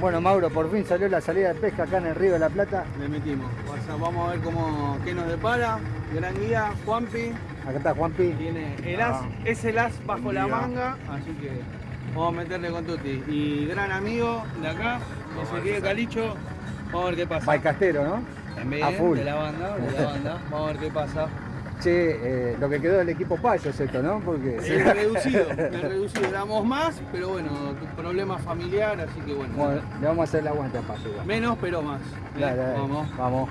Bueno, Mauro, por fin salió la salida de pesca acá en el Río de la Plata. Le metimos. vamos a ver cómo, qué nos depara. Gran guía, Juanpi. Acá está Juanpi. Tiene el as, ah. es el as bajo la manga, así que vamos a meterle con Tuti. Y gran amigo de acá, Ezequiel Calicho. Vamos a ver qué pasa. Baicastero, ¿no? También, a full. de la banda, de la banda. Vamos a ver qué pasa. Che, eh, lo que quedó del equipo Payo es esto, ¿no? Porque... Es reducido, es reducido. Éramos más, pero bueno, problema familiar, así que bueno. Bueno, le vamos a hacer el aguante a Payo. Menos, pero más. Dale, Vamos. Vamos.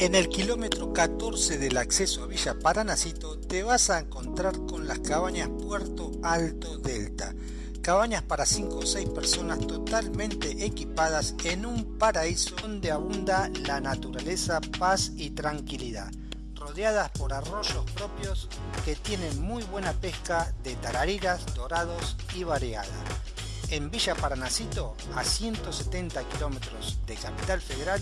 En el kilómetro 14 del acceso a Villa Paranacito te vas a encontrar con las cabañas Puerto Alto Delta. Cabañas para 5 o 6 personas totalmente equipadas en un paraíso donde abunda la naturaleza, paz y tranquilidad. Rodeadas por arroyos propios que tienen muy buena pesca de tarariras, dorados y variada en Villa Paranacito, a 170 kilómetros de Capital Federal,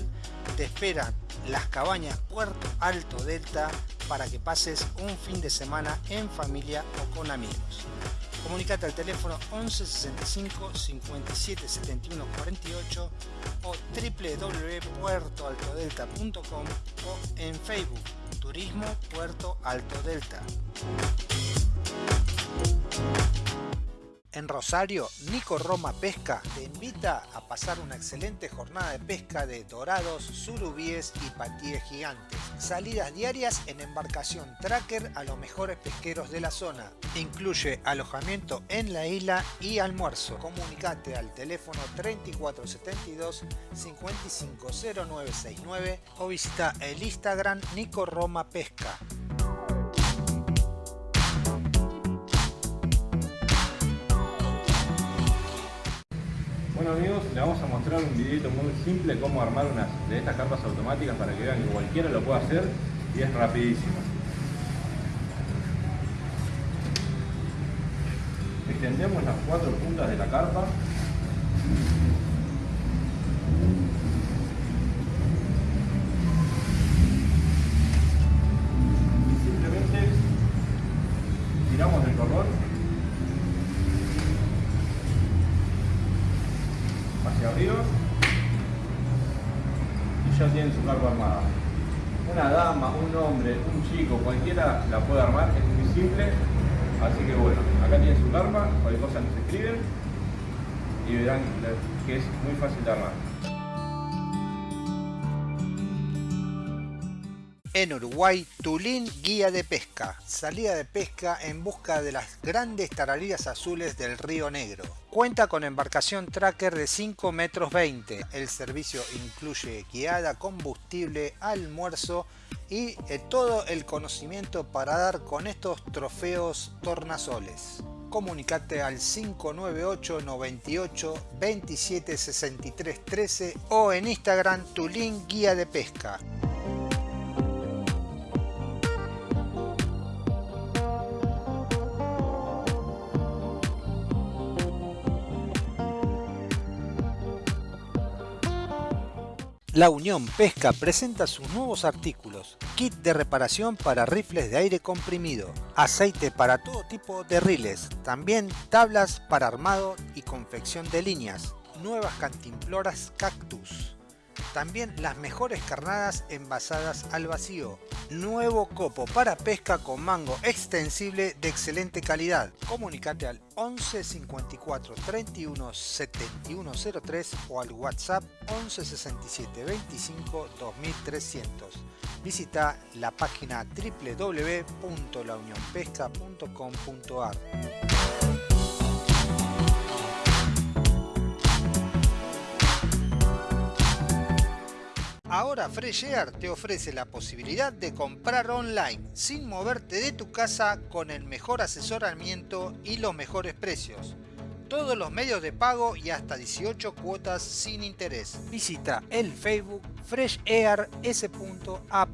te esperan las cabañas Puerto Alto Delta para que pases un fin de semana en familia o con amigos. Comunicate al teléfono 11 65 57 71 48 o www.puertoaltodelta.com o en Facebook Turismo Puerto Alto Delta. En Rosario, Nico Roma Pesca te invita a pasar una excelente jornada de pesca de dorados, surubíes y patíes gigantes. Salidas diarias en embarcación tracker a los mejores pesqueros de la zona. Incluye alojamiento en la isla y almuerzo. Comunicate al teléfono 3472 550969 o visita el Instagram Nico Roma Pesca. Bueno amigos, les vamos a mostrar un videito muy simple cómo armar unas de estas carpas automáticas para que vean que cualquiera lo puede hacer y es rapidísimo. Extendemos las cuatro puntas de la carpa En Uruguay, Tulín Guía de Pesca. Salida de pesca en busca de las grandes tarariras azules del Río Negro. Cuenta con embarcación tracker de 5 metros 20. El servicio incluye guiada, combustible, almuerzo y eh, todo el conocimiento para dar con estos trofeos tornasoles. Comunicate al 598 98 27 63 13 o en Instagram Tulín Guía de Pesca. La Unión Pesca presenta sus nuevos artículos, kit de reparación para rifles de aire comprimido, aceite para todo tipo de riles, también tablas para armado y confección de líneas, nuevas cantimploras cactus, También las mejores carnadas envasadas al vacío. Nuevo copo para pesca con mango extensible de excelente calidad. Comunicate al 11 54 31 71 03 o al WhatsApp 11 67 25 2300. Visita la página www.launionpesca.com.ar. Ahora Fresh Air te ofrece la posibilidad de comprar online sin moverte de tu casa con el mejor asesoramiento y los mejores precios. Todos los medios de pago y hasta 18 cuotas sin interés. Visita el Facebook Fresh Air S.A.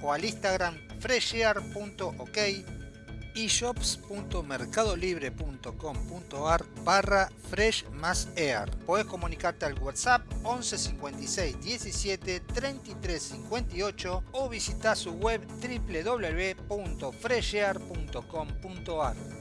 o al Instagram freshair.ok y shops.mercadolibre.com.ar barra fresh más air. Podés comunicarte al WhatsApp 11 56 17 33 58 o visitar su web www.freshair.com.ar.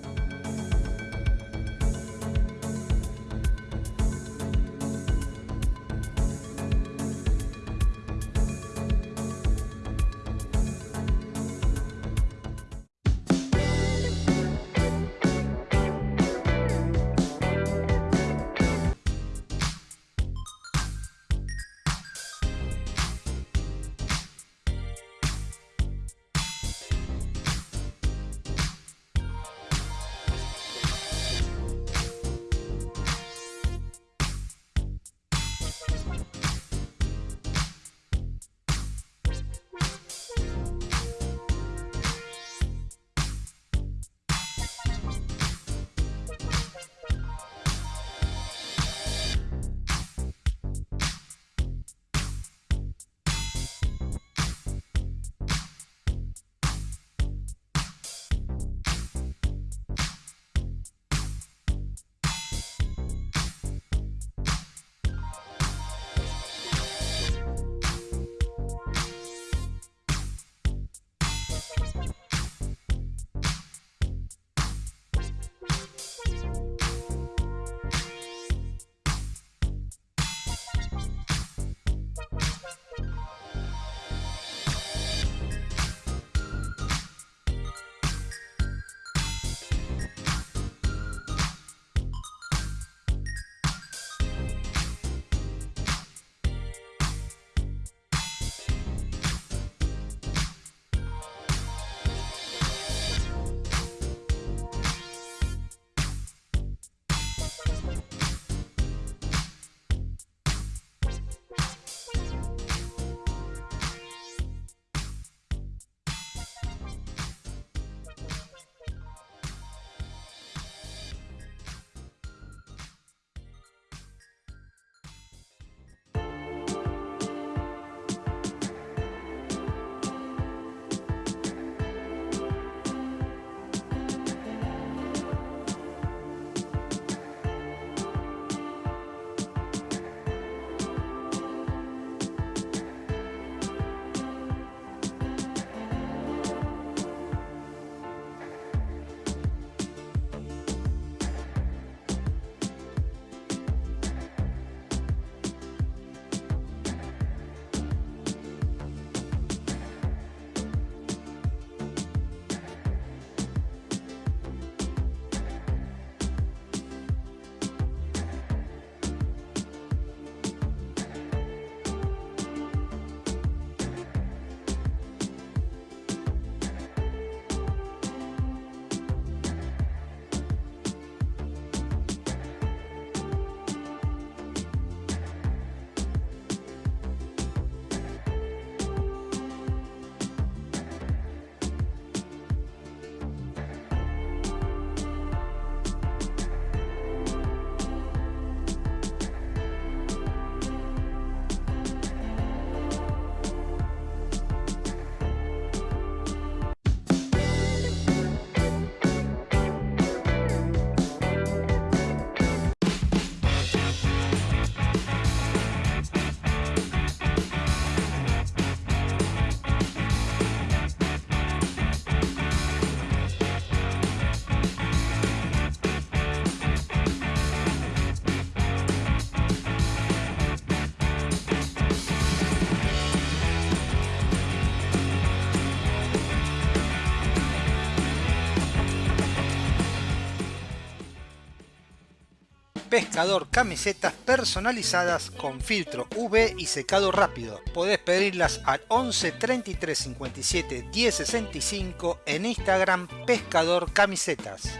Pescador camisetas personalizadas con filtro UV y secado rápido. Podés pedirlas al 11 33 57 10 65 en Instagram Pescador Camisetas.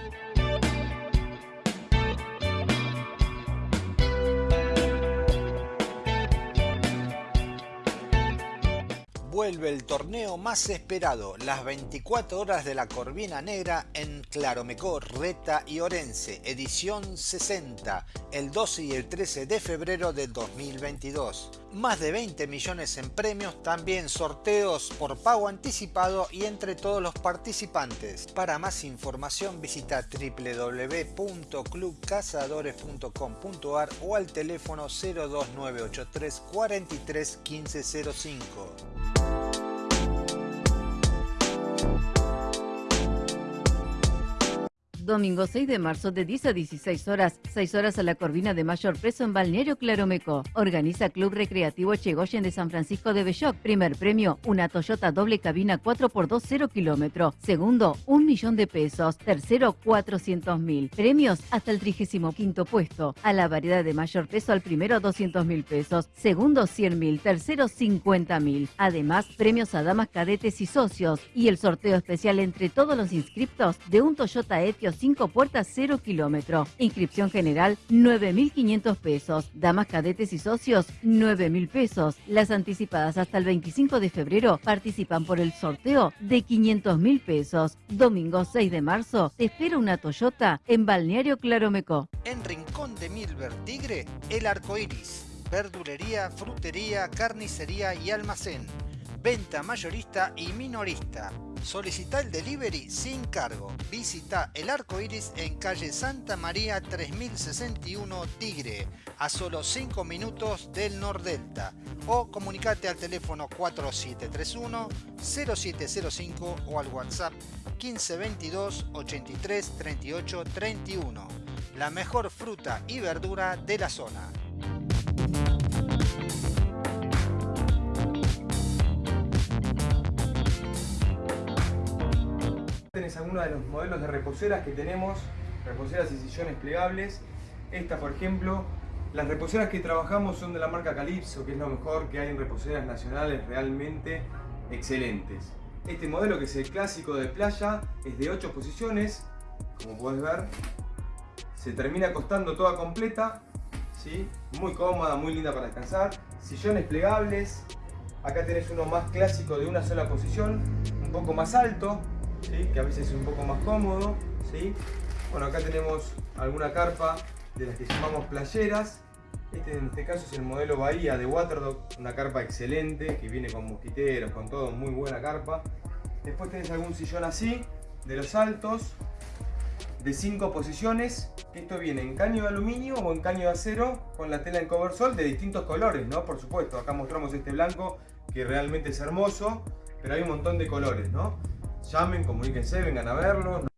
Vuelve el torneo más esperado, las 24 horas de la Corvina Negra en Claromecó, Reta y Orense, edición 60, el 12 y el 13 de febrero de 2022. Más de 20 millones en premios, también sorteos por pago anticipado y entre todos los participantes. Para más información visita www.clubcazadores.com.ar o al teléfono 02983 43 1505. Domingo 6 de marzo de 10 a 16 horas, 6 horas a la Corvina de Mayor Preso en Balneario Claromeco. Organiza Club Recreativo Chegoyen de San Francisco de Belloc. Primer premio, una Toyota doble cabina 4x2 0 kilómetro. Segundo, un millón de pesos. Tercero, 400 mil. Premios hasta el 35 puesto. A la variedad de mayor peso al primero 200 mil pesos. Segundo 100 mil. Tercero 50 mil. Además, premios a damas cadetes y socios. Y el sorteo especial entre todos los inscriptos de un Toyota Etios 5 puertas 0 kilómetro. Inscripción general 9.500 pesos. Damas cadetes y socios 9.000 pesos. Las anticipadas hasta el 25 de febrero participan por el sorteo de 500.000 pesos. Domingo 6 de marzo te espera una Toyota en Balneario Claromeco. En Rincón de Milver Tigre, el arco iris. Verdulería, frutería, carnicería y almacén. Venta mayorista y minorista Solicita el delivery sin cargo. Visita el arco iris en calle Santa María 3061 Tigre, a solo 5 minutos del Nordelta. O comunicate al teléfono 4731 0705 o al WhatsApp 1522 83 38 31. La mejor fruta y verdura de la zona. De los modelos de reposeras que tenemos, reposeras y sillones plegables. Esta, por ejemplo, las reposeras que trabajamos son de la marca Calypso, que es lo mejor que hay en reposeras nacionales realmente excelentes. Este modelo, que es el clásico de playa, es de 8 posiciones, como puedes ver. Se termina acostando toda completa, ¿sí? muy cómoda, muy linda para descansar. Sillones plegables, acá tenés uno más clásico de una sola posición, un poco más alto, que a veces es un poco más cómodo. ¿sí? Bueno, acá tenemos alguna carpa de las que llamamos playeras. Este en este caso es el modelo Bahía de Waterdog, una carpa excelente que viene con mosquiteros, con todo, muy buena carpa. Después tenés algún sillón así, de los altos, de 5 posiciones. Esto viene en caño de aluminio o en caño de acero con la tela en coversol de distintos colores, ¿no? Por supuesto, acá mostramos este blanco que realmente es hermoso, pero hay un montón de colores, ¿no? Llamen, comuníquense, vengan a verlo.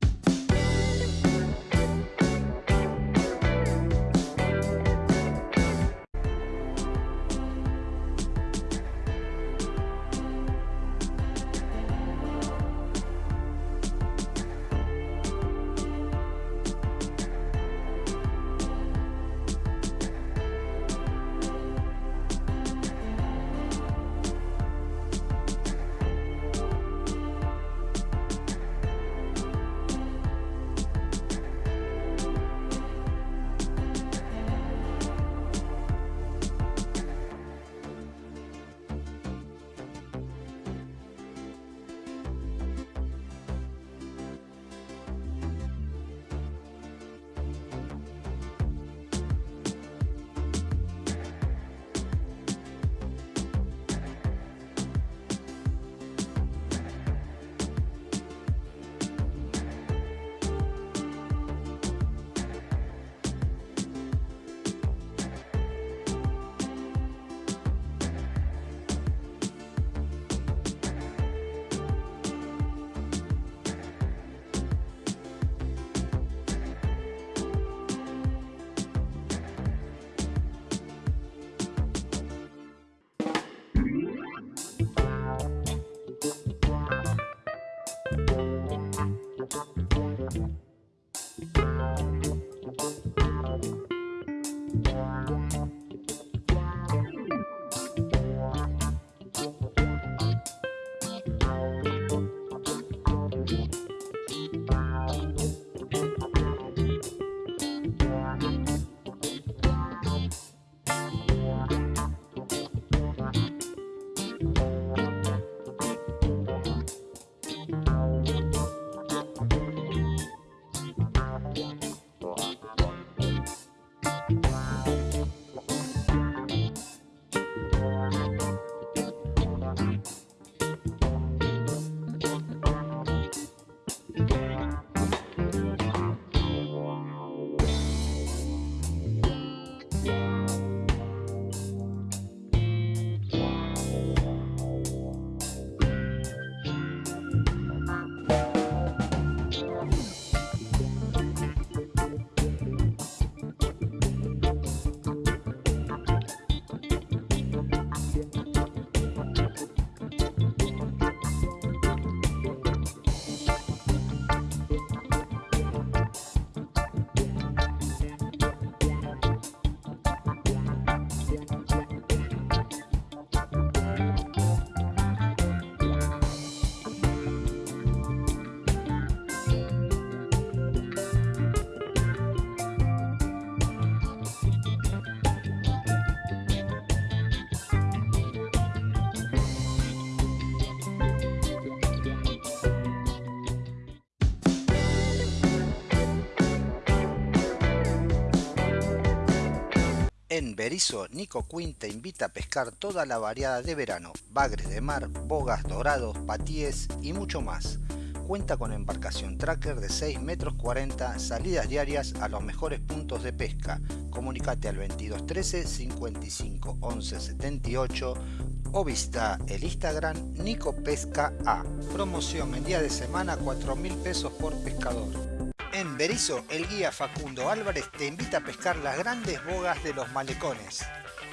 En Berizo, Nico Quinn te invita a pescar toda la variada de verano, bagres de mar, bogas, dorados, patíes y mucho más. Cuenta con embarcación tracker de 6 metros 40, salidas diarias a los mejores puntos de pesca. Comunicate al 2213 55 11 78 o visita el Instagram Nico Pesca A. Promoción en día de semana 4 mil pesos por pescador. En Berizo, el guía Facundo Álvarez te invita a pescar las grandes bogas de los malecones.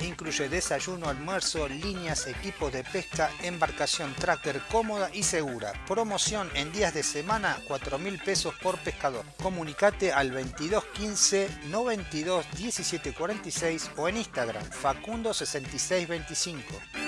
Incluye desayuno, almuerzo, líneas, equipos de pesca, embarcación tracker cómoda y segura. Promoción en días de semana 4 mil pesos por pescador. Comunicate al 2215 92 17 46 o en Instagram Facundo 6625.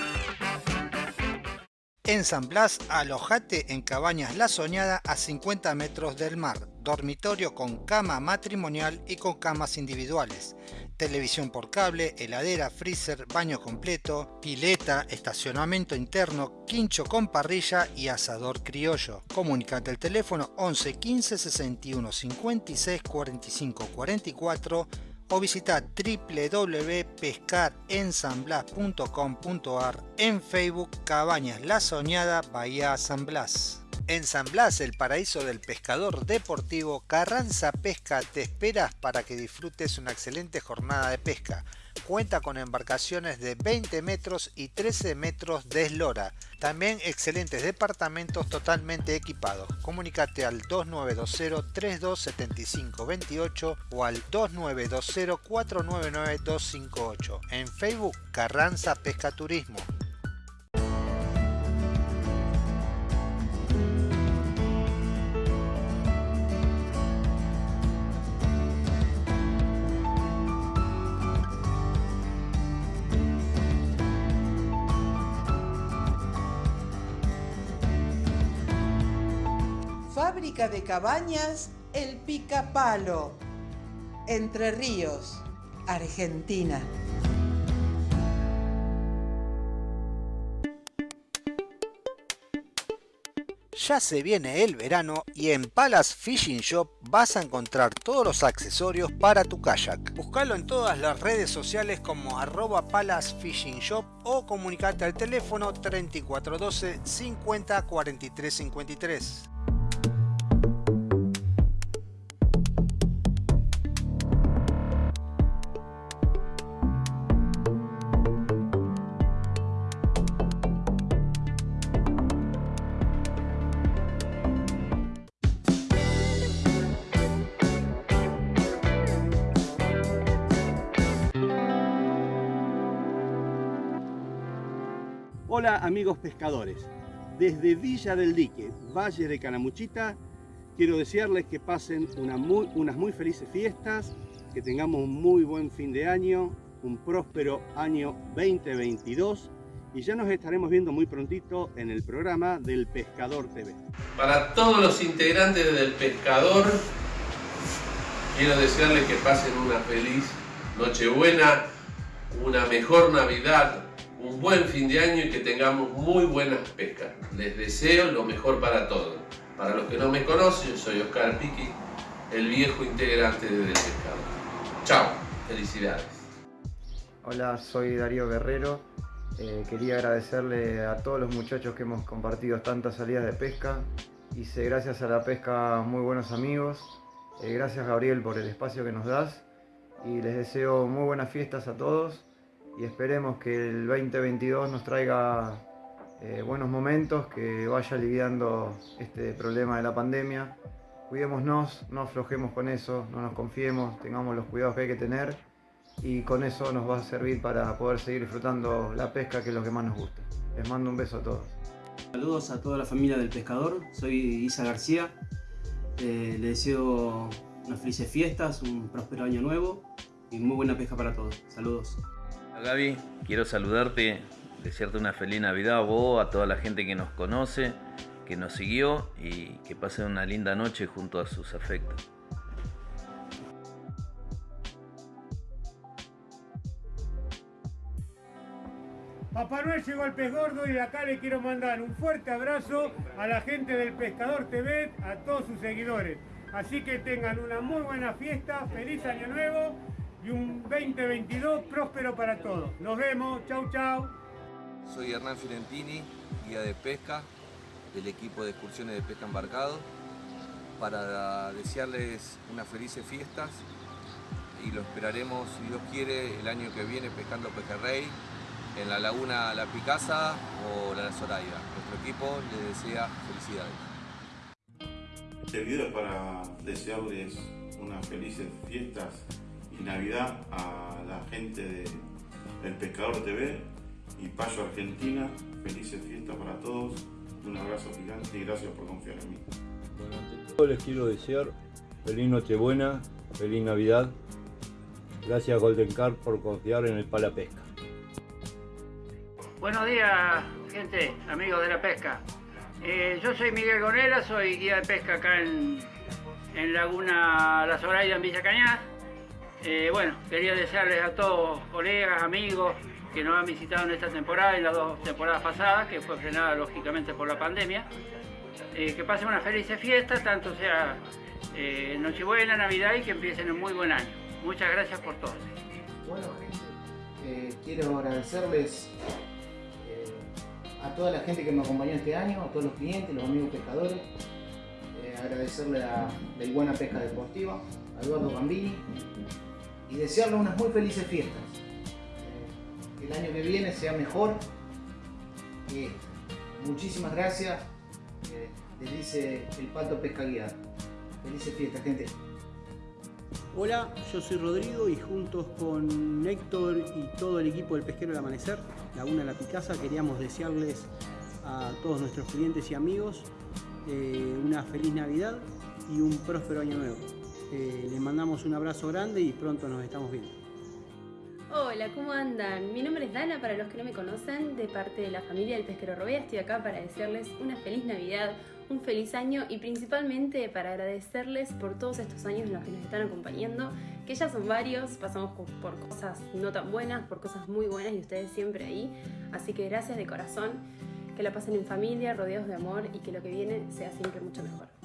En San Blas, alojate en Cabañas La Soñada a 50 metros del mar. Dormitorio con cama matrimonial y con camas individuales. Televisión por cable, heladera, freezer, baño completo, pileta, estacionamiento interno, quincho con parrilla y asador criollo. Comunicate al teléfono 11 15 61 56 45 44 o visita www.pescarensanblas.com.ar en Facebook Cabañas La Soñada Bahía San Blas. En San Blas, el paraíso del pescador deportivo, Carranza Pesca te esperas para que disfrutes una excelente jornada de pesca. Cuenta con embarcaciones de 20 metros y 13 metros de eslora. También excelentes departamentos totalmente equipados. Comunicate al 2920 3275 28 o al 2920 499 258. En Facebook Carranza Pesca De cabañas El Picapalo, Entre Ríos, Argentina. Ya se viene el verano y en Palace Fishing Shop vas a encontrar todos los accesorios para tu kayak. Búscalo en todas las redes sociales como arroba Palace Fishing Shop o comunicate al teléfono 3412 50 43 53. Amigos pescadores, desde Villa del Dique, Valle de Canamuchita, quiero desearles que pasen una muy- unas muy felices fiestas, que tengamos un muy buen fin de año, un próspero año 2022 y ya nos estaremos viendo muy prontito en el programa del Pescador TV. Para todos los integrantes del Pescador, quiero desearles que pasen una feliz Nochebuena, una mejor Navidad, un buen fin de año y que tengamos muy buenas pescas. Les deseo lo mejor para todos. Para los que no me conocen, soy Oscar Piqui, el viejo integrante del Pescador. Chao, felicidades. Hola, soy Darío Guerrero. Eh, quería agradecerle a todos los muchachos que hemos compartido tantas salidas de pesca. Hice gracias a la pesca muy buenos amigos. Eh, gracias Gabriel por el espacio que nos das. Y les deseo muy buenas fiestas a todos. Y esperemos que el 2022 nos traiga eh, buenos momentos, que vaya aliviando este problema de la pandemia. Cuidémonos, no aflojemos con eso, no nos confiemos, tengamos los cuidados que hay que tener y con eso nos va a servir para poder seguir disfrutando la pesca que es lo que más nos gusta. Les mando un beso a todos. Saludos a toda la familia del pescador, soy Isa García. Eh, les deseo unas felices fiestas, un próspero año nuevo y muy buena pesca para todos. Saludos. Gaby, quiero saludarte, desearte una feliz Navidad a vos, a toda la gente que nos conoce, que nos siguió y que pasen una linda noche junto a sus afectos. Papá Noel llegó al pez gordo y de acá le quiero mandar un fuerte abrazo a la gente del Pescador TV, a todos sus seguidores. Así que tengan una muy buena fiesta, feliz año nuevo y un 2022 próspero para todos. Nos vemos, chau chau. Soy Hernán Fiorentini, guía de pesca del equipo de excursiones de pesca embarcado, para desearles unas felices fiestas y lo esperaremos, si Dios quiere, el año que viene pescando pejerrey en la laguna La Picasa o la Zoraida. Nuestro equipo les desea felicidades. Este video es para desearles unas felices fiestas y Navidad a la gente de, del Pescador TV y Payo Argentina. Felices fiestas para todos. Un abrazo gigante y gracias por confiar en mí. Bueno, les quiero desear feliz Nochebuena, feliz Navidad. Gracias Golden Carp por confiar en el Pala Pesca. Buenos días, gente, amigos de la pesca. Eh, yo soy Miguel Gonera, soy guía de pesca acá en, en Laguna La Zoraida, en Villa Cañas. Eh, bueno, quería desearles a todos, colegas, amigos, que nos han visitado en esta temporada y las dos temporadas pasadas, que fue frenada lógicamente por la pandemia. Eh, que pasen una feliz fiesta, tanto sea eh, Nochebuena, Navidad y que empiecen un muy buen año. Muchas gracias por todo. Bueno, gente, quiero agradecerles a toda la gente que me acompañó este año, a todos los clientes, los amigos pescadores, agradecerle a la Iguana Pesca Deportiva, a Eduardo Gambini y desearle unas muy felices fiestas. que el año que viene sea mejor. Muchísimas gracias les dice el Pato Pesca Guía. Felices fiestas, gente. Hola, yo soy Rodrigo y juntos con Héctor y todo el equipo del Pesquero del Amanecer, Laguna La Picasa, queríamos desearles a todos nuestros clientes y amigos eh, una feliz Navidad y un próspero año nuevo. Eh, les mandamos un abrazo grande y pronto nos estamos viendo. Hola, ¿cómo andan? Mi nombre es Dana, para los que no me conocen, de parte de la familia del Pesquero Robea. Estoy acá para desearles una feliz Navidad, un feliz año y principalmente para agradecerles por todos estos años en los que nos están acompañando, que ya son varios, pasamos por cosas no tan buenas, por cosas muy buenas y ustedes siempre ahí. Así que gracias de corazón, que la pasen en familia, rodeados de amor y que lo que viene sea siempre mucho mejor.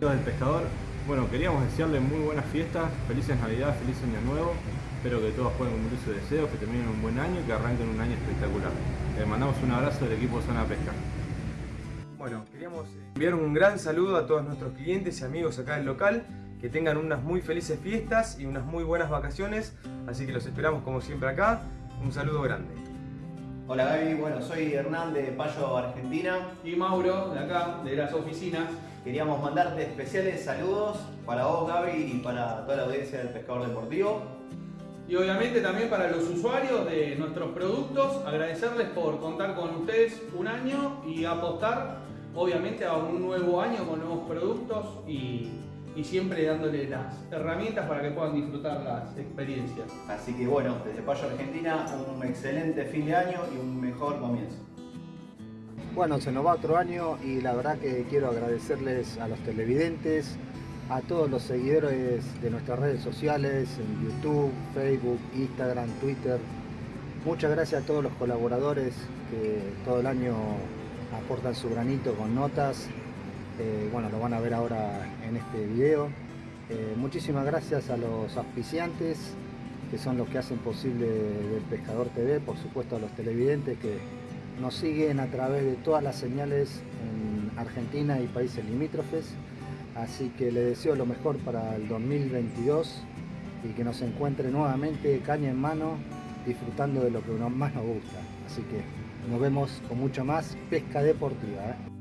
Del pescador, bueno, queríamos desearles muy buenas fiestas, felices Navidad, feliz Año Nuevo. Espero que todos puedan cumplir sus deseos, que terminen un buen año y que arranquen un año espectacular. Les mandamos un abrazo del equipo Zona Pesca. Bueno, queríamos enviar un gran saludo a todos nuestros clientes y amigos acá del local, que tengan unas muy felices fiestas y unas muy buenas vacaciones, así que los esperamos como siempre acá. Un saludo grande. Hola Gaby, bueno, soy Hernán de Payo Argentina. Y Mauro, de acá, de las oficinas. Queríamos mandarte especiales saludos para vos Gaby y para toda la audiencia del Pescador Deportivo. Y obviamente también para los usuarios de nuestros productos, agradecerles por contar con ustedes un año y apostar obviamente a un nuevo año con nuevos productos y, y siempre dándole las herramientas para que puedan disfrutar las experiencias. Así que bueno, desde Payo Argentina un excelente fin de año y un mejor comienzo. Bueno, se nos va otro año y la verdad que quiero agradecerles a los televidentes, a todos los seguidores de nuestras redes sociales, en YouTube, Facebook, Instagram, Twitter. Muchas gracias a todos los colaboradores que todo el año aportan su granito con notas. Eh, bueno, lo van a ver ahora en este video. Eh, muchísimas gracias a los auspiciantes, que son los que hacen posible del Pescador TV, por supuesto a los televidentes que nos siguen a través de todas las señales en Argentina y países limítrofes. Así que les deseo lo mejor para el 2022 y que nos encuentre nuevamente caña en mano disfrutando de lo que más nos gusta. Así que nos vemos con mucho más pesca deportiva. ¿eh?